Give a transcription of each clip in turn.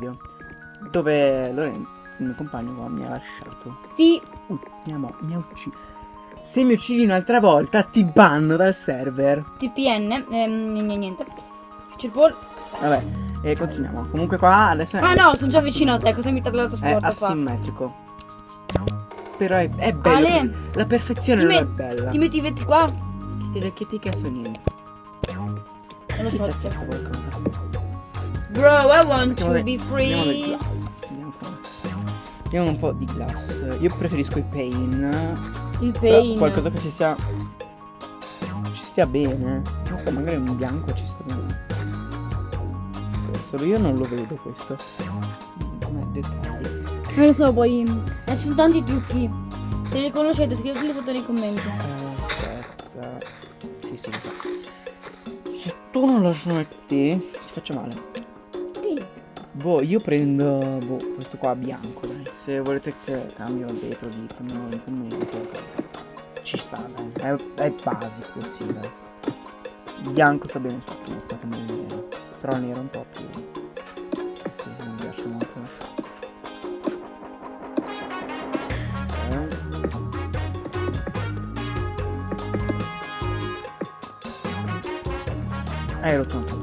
video dove Lorenzo, il mio compagno qua, mi ha lasciato. Sì. Uh, mi ha, mo- mi ha ucciso. Se mi uccidi un'altra volta ti banno dal server. TPN. Ehm, niente, Ball. Vabbè, e continuiamo. Comunque qua adesso Ah no, sono già vicino a te. Cosa mi dall'altro è spot qua? asimmetrico. Però è, è bello. Ale. La perfezione ti non è bella. Ti metti i vetti qua? Che, che ti chiesto niente. Non lo Chi ti so. chiesto qualcosa? Bro, I want to da- be free. qua. Andiamo un po' di glass. Io preferisco i pain. Il pain. qualcosa che ci sia. Ci stia bene. Non so, magari un bianco ci sta bene. Solo io non lo vedo questo. Non è dettagli. Non lo so, poi. eh, ci sono tanti trucchi. Se li conoscete, scriveteli sotto nei commenti. Eh, aspetta. Sì, sì, lo so. Se tu non lo smetti, ti faccio male. Boh, io prendo boh, questo qua bianco, dai. Se volete che cambio il vetro ditemelo in commento. Ci sta, dai. È, è basico, sì, dai. Bianco sta bene su tutto, come nero. Però il nero un po' più. Sì, non mi piace molto. Ok. Hai rotto un po'.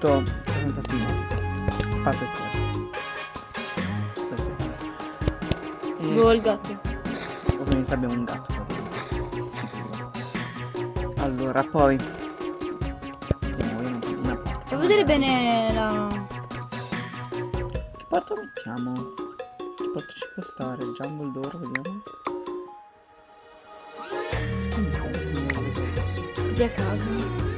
Tutto abbastanza simmetrico. Fate fuori. Aspetta. E Boh, il gatto. ovviamente abbiamo un gatto dentro. Sicuro. Allora, poi. Non una parte. Fai vedere bene la. Che porta mettiamo? Che porta ci può stare? Jungle d'oro, vediamo. Così a caso.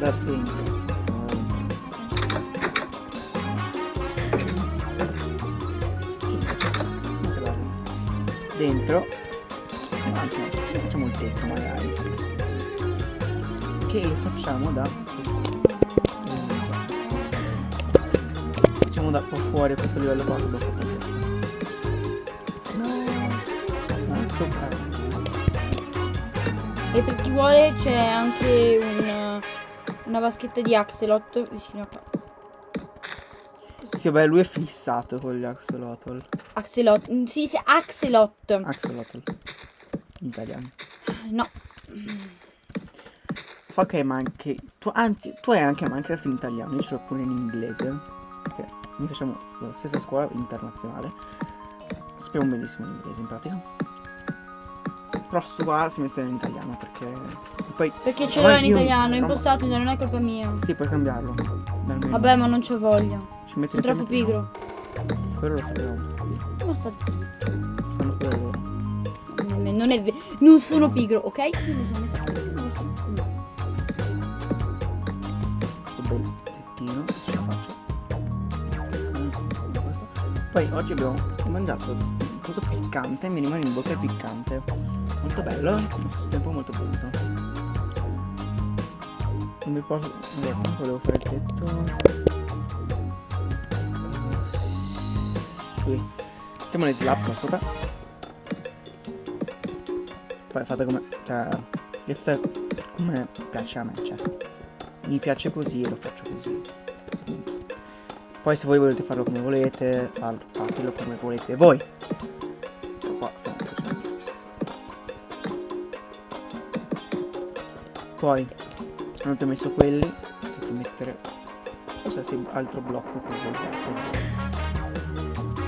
Da dentro. Facciamo il tetto magari. Che facciamo da. Facciamo da qua fuori questo livello qua No. E per chi vuole c'è anche un, una vaschetta di Axelot vicino a qua. Sì, vabbè, lui è fissato con gli axolotl. Axelot. mm, Si dice Axelot. Axolotl. In italiano. No. So che ma anche. Tu, anzi, tu hai anche Minecraft in italiano, io ce l'ho pure in inglese. Perché noi facciamo la stessa scuola internazionale. Sappiamo benissimo l'inglese in pratica. Però sto qua si mette in italiano perché. Poi. Perché ce l'ho in italiano, è impostato, non è colpa mia. Sì, puoi cambiarlo. Dal menu. Vabbè, ma non c'ho voglia. Ci metti Sono troppo pigro. Quello lo sapevamo. Ma sta zitto. Sanno pure loro. Non è- vero. Non sono pigro, ok? Io sono messa non lo so. No. questo bel tettino ce la faccio Con questo. poi oggi abbiamo mangiato un coso piccante mi rimane in bocca il piccante molto bello stesso tempo molto pulito non mi posso comunque volevo fare il tetto qui mettiamo le slap qua sopra poi fate come cioè questo è come piace a me cioè mi piace così e lo faccio così. Poi se voi volete farlo come volete, fatelo come volete voi. Poi, quando ti ho messo quelli, devi mettere qualsiasi altro blocco volete.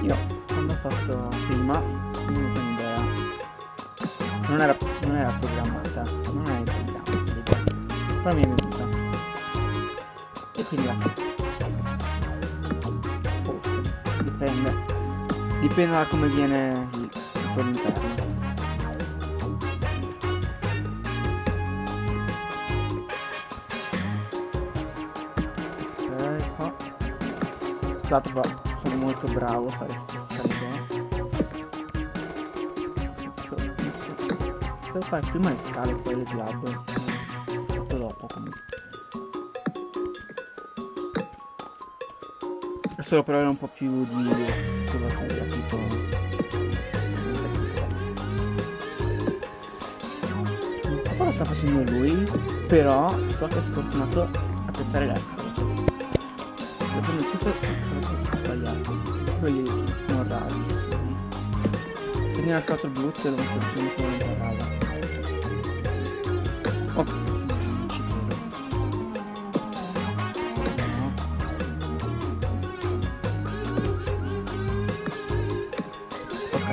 Io, quando ho fatto prima, mi è venuta un'idea. Non era, non era programmata, non era in programma. Però mi è venuta e quindi la faccio. Forse, dipende. Dipende da come viene il tutto all'interno. Tra l'altro sono molto bravo a fare queste scale Devo fare prima le scale e poi le slab. Fatto dopo comunque. solo per avere un po' più di cosa tipo so cosa sta facendo lui però so che è sfortunato a pensare l'altro prendo tutto sono sbagliato quelli non rarissimi stato il blu e lo metto in rada ok non ci credo ok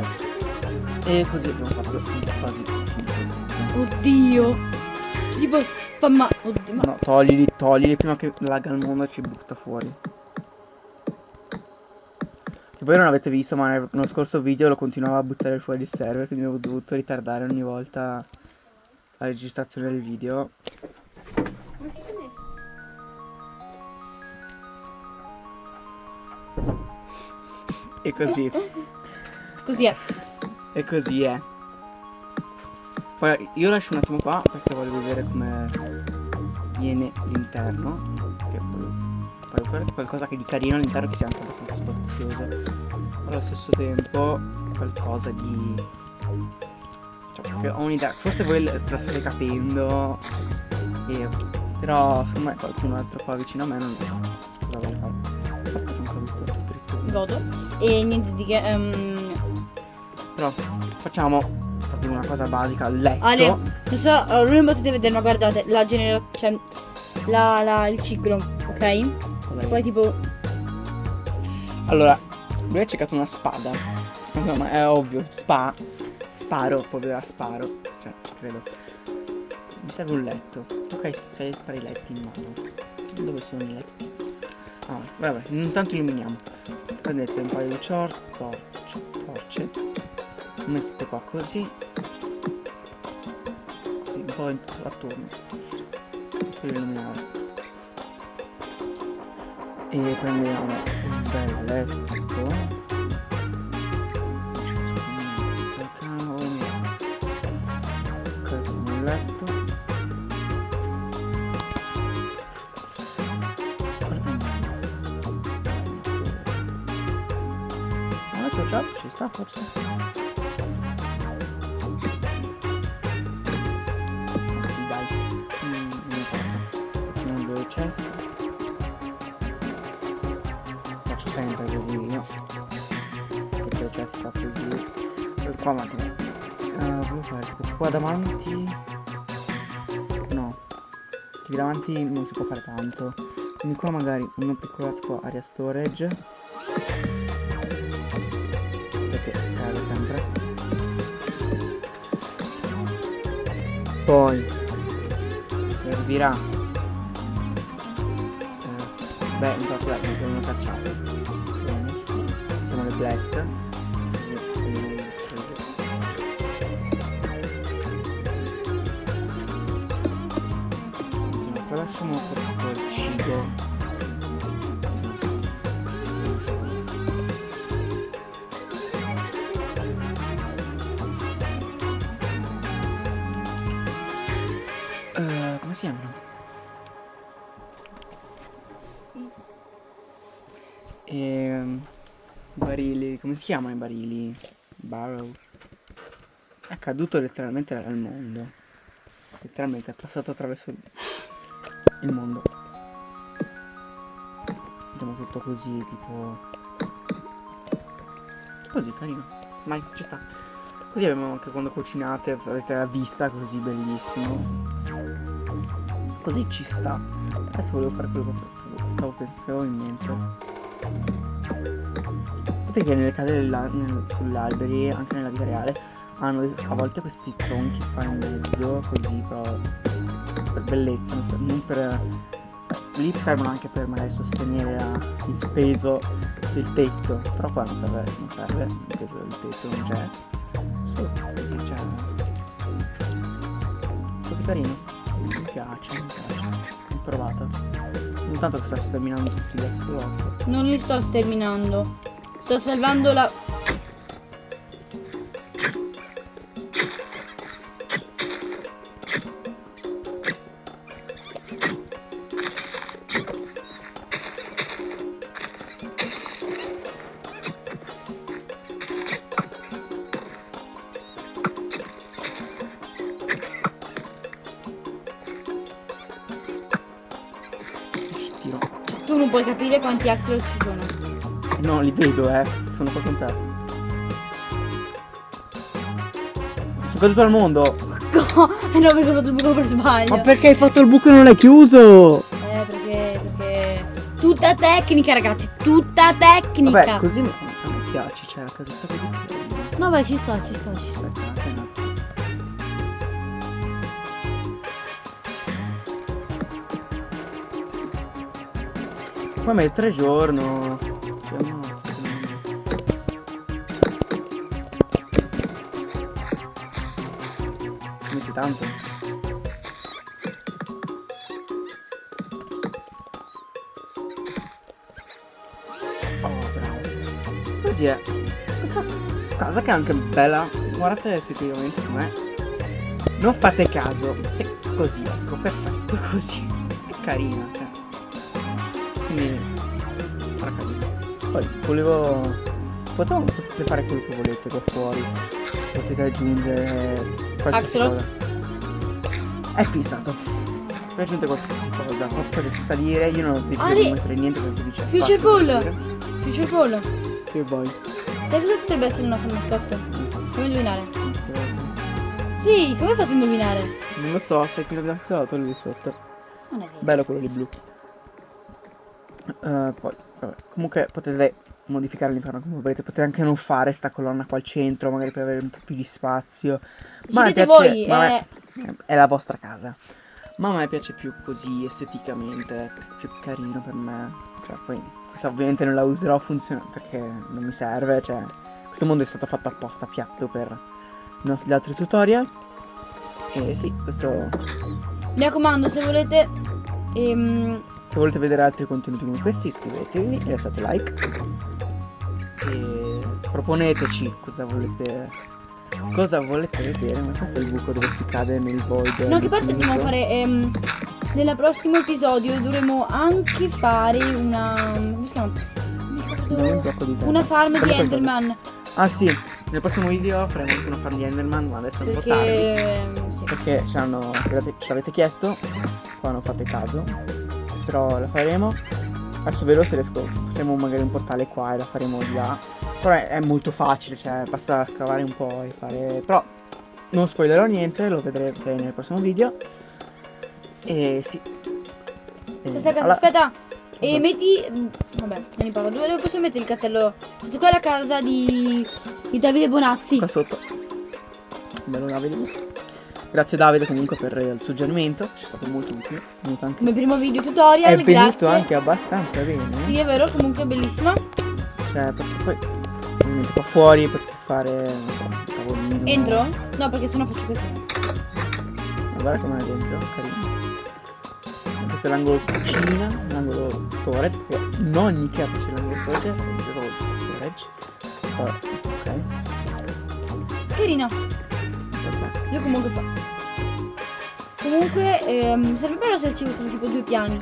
e così abbiamo fatto quasi Oddio. Tipo spamma. Oddio, ma no toglili toglili prima che lagga il mondo e ci butta fuori voi non avete visto ma nello scorso video lo continuava a buttare fuori il server quindi ho dovuto ritardare ogni volta la registrazione del video e così così è. E così è. Poi io lascio un attimo qua perché voglio vedere come viene l'interno. Che poi, poi qualcosa che di carino all'interno che sia anche Però allo stesso tempo qualcosa di. Cioè, perché ho un'idea. Forse voi la state capendo. E... Però secondo me qualcun altro qua vicino a me non lo so. Cosa vuole fare? Qua sono po' dritto. Godo. E niente di che. ehm, Però facciamo proprio una cosa basica, il letto. Ale, non so, non potete vedere, ma guardate, la generazione. Cioè, la, la, il ciclo, ok? Cosa Poi tipo. Allora, lui ha cercato una spada. Insomma, è ovvio, spa. Sparo, povera sparo. Cioè, credo. Mi serve un letto. Hai sei per i letti in mano. Dove sono i letti? Ah, vabbè, intanto illuminiamo. Prendete un paio di cior torce, torce. Mettete qua così. Così, un po' attorno. Per illuminare. E prendiamo un bel letto. Letto già ci sta forse. C'è sta così. E qua attimo. Eh, volevo fare tipo qua davanti. No. Qui davanti non si può fare tanto. Quindi qua magari uno piccolo tipo area storage. Perché serve sempre. Poi servirà eh, beh intanto dai abbiamo cacciato facciamo le blast Per il cibo Eh, come si chiamano? Ehm, barili, come si chiamano i barili? Barrels. È caduto letteralmente dal mondo. Letteralmente è passato attraverso il, mondo. Vediamo tutto così, tipo... Così, carino. Vai, ci sta. Così abbiamo anche quando cucinate, avete la vista così bellissimo. Così ci sta. Adesso volevo fare quello che stavo pensando in mente. Sapete che nelle case nel- sull'alberi, anche nella vita reale, hanno a volte questi tronchi qua in mezzo, così però per bellezza, non, per. Lì servono anche per magari sostenere il peso del tetto. Però qua non serve, non serve, il peso del tetto non c'è. Così c'è. Così carino. Mi piace, mi piace. L'ho provata. Intanto che sta sterminando tutti gli axolotl. Non li sto sterminando. Sto salvando la. Non puoi capire quanti axolot ci sono. No, li vedo, eh. Sono qua con te. Sono caduto al mondo. Eh no, perché ho fatto il buco per sbaglio. Ma perché hai fatto il buco e non l'hai chiuso? Eh, perché, perché... Tutta tecnica, ragazzi, tutta tecnica. Vabbè, così mi, me piace, cioè la casetta così. No, vai, ci sta, ci sta, ci sta. Poi mettere giorno. Cioè, Metti tanto. Oh, bravo. Così è. Questa casa che è anche bella. Guardate effettivamente com'è. Non fate caso. È così, ecco, perfetto, così. È carina. Quindi. Carina. Poi volevo. Potevamo, potete fare quello che volete qua fuori. Potete aggiungere qualsiasi Axolot? cosa. È fissato. Poi aggiungete qualsiasi cosa. Potete salire. Io non ho deciso Ah, di mettere niente perché c'è. Future per Ball. Future Paul, Che vuoi? sai cosa potrebbe essere il nostro mascotto? Come indovinare? Sì, come fate a indovinare? Non lo so, sei pieno di axolotl lì sotto. Bello quello lì blu. Eh, poi, vabbè, comunque potete modificare l'interno come volete. Potete anche non fare sta colonna qua al centro, magari per avere un po' più di spazio. Ma a me Decidete piace. voi, ma a eh, è la vostra casa. Ma a me piace più così esteticamente, più carino per me. Cioè, poi questa ovviamente non la userò funziona perché non mi serve. Cioè, questo mondo è stato fatto apposta piatto per i nostri altri tutorial. E sì, questo Mi raccomando, se volete... ehm, Se volete vedere altri contenuti come questi iscrivetevi e lasciate like. E proponeteci cosa volete. Cosa volete vedere? Ma questo è il buco dove si cade nel void. No, che infinito. dobbiamo fare... ehm, nel prossimo episodio dovremo anche fare una... come si chiama? Dammi un di. Una farm di. Enderman. Ah sì, nel prossimo video faremo anche una farm di Enderman, ma adesso è un po' tardi. Perché... ehm, sì. Perché. Ce l'avete chiesto. Qua non fate caso. Però la faremo. Adesso vedo se riesco. Faremo magari un portale qua e la faremo di là. Però è, è molto facile, cioè basta scavare un po' e fare. Però non spoilerò niente, lo vedrete nel prossimo video. E sì. E Questa casa, alla- aspetta. E Cosa? metti. mm, Vabbè, me ne parlo. Dove dove posso mettere il castello? Questa qua è la casa di. di Davide Bonazzi. Qua sotto. Bello Davide. Grazie Davide comunque per il suggerimento. Ci è stato molto utile. È venuto anche, Come primo video tutorial. è venuto grazie. anche abbastanza bene. Sì, è vero, comunque è bellissima. Cioè, perché poi ovviamente qua fuori potete fare, non so, tavolino. Entro? No, perché sennò faccio così. Ma guarda com'è dentro, carino. Questo è l'angolo cucina, l'angolo storage, perché ogni casa c'è l'angolo storage, però storage. So- ok, Carina. vabbè. Lui comunque fa. Comunque, ehm, sarebbe bello se ci fossero tipo due piani.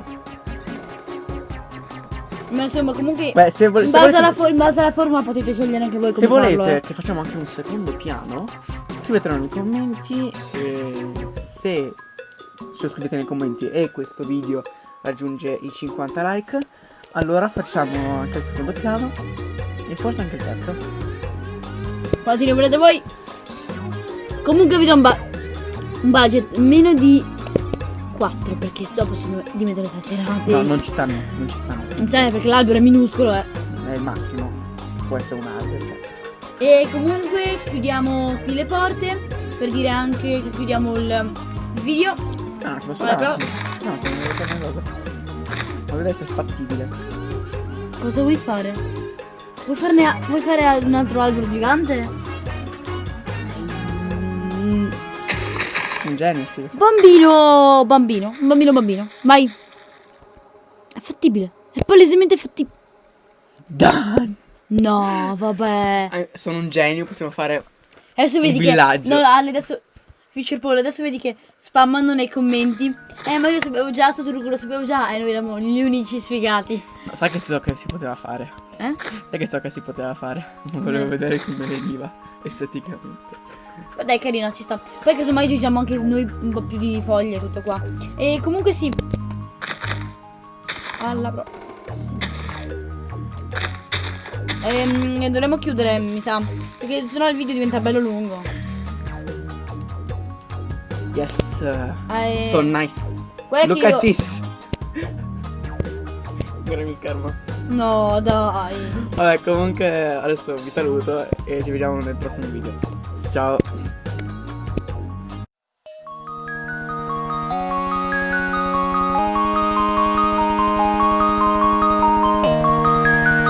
Ma insomma, comunque. Beh, se, vo- in, volete, in base alla forma potete scegliere anche voi come se volete farlo, eh. che facciamo anche un secondo piano, scrivetelo nei commenti e se se lo scrivete nei commenti e questo video raggiunge i 50 like, allora facciamo anche il secondo piano e forse anche il terzo. Ne volete voi? Comunque vi do un, ba- un budget meno di 4 perché dopo sono diventano esagerati. No, non ci stanno, non ci stanno. Non sai perché l'albero è minuscolo, eh. È il massimo. Può essere un albero. cioè. E comunque chiudiamo qui le porte per dire anche che chiudiamo il, video. Ah, no, ci posso dare. No, una cosa. Essere fattibile. Cosa vuoi fare? Vuoi, farne a- vuoi fare un altro albero gigante? Sei un Un genio, sì, lo so. bambino, bambino, bambino, bambino. Vai. È fattibile. È palesemente fattibile. Dan! No, vabbè. Eh, sono un genio, possiamo fare. Adesso vedi Un che. villaggio. No, Ale, adesso. Future Paul, adesso vedi che spammano nei commenti. Eh, ma io sapevo già, sto trucco lo sapevo già. E noi eravamo gli unici sfigati. No, sai che so che si poteva fare. Eh? Sai che so che si poteva fare. Volevo Mm. vedere come veniva esteticamente. Ma Dai, carino, ci sta. Poi casomai aggiungiamo anche noi un po' più di foglie, tutto qua. E comunque sì. Alla pro. Ehm, dovremmo chiudere, mi sa. Perché sennò il video diventa bello lungo. Yes. Eh, So nice. guarda Look che at io... this. Guarda mio schermo. No, dai. Vabbè, comunque adesso vi saluto e ci vediamo nel prossimo video. Ciao.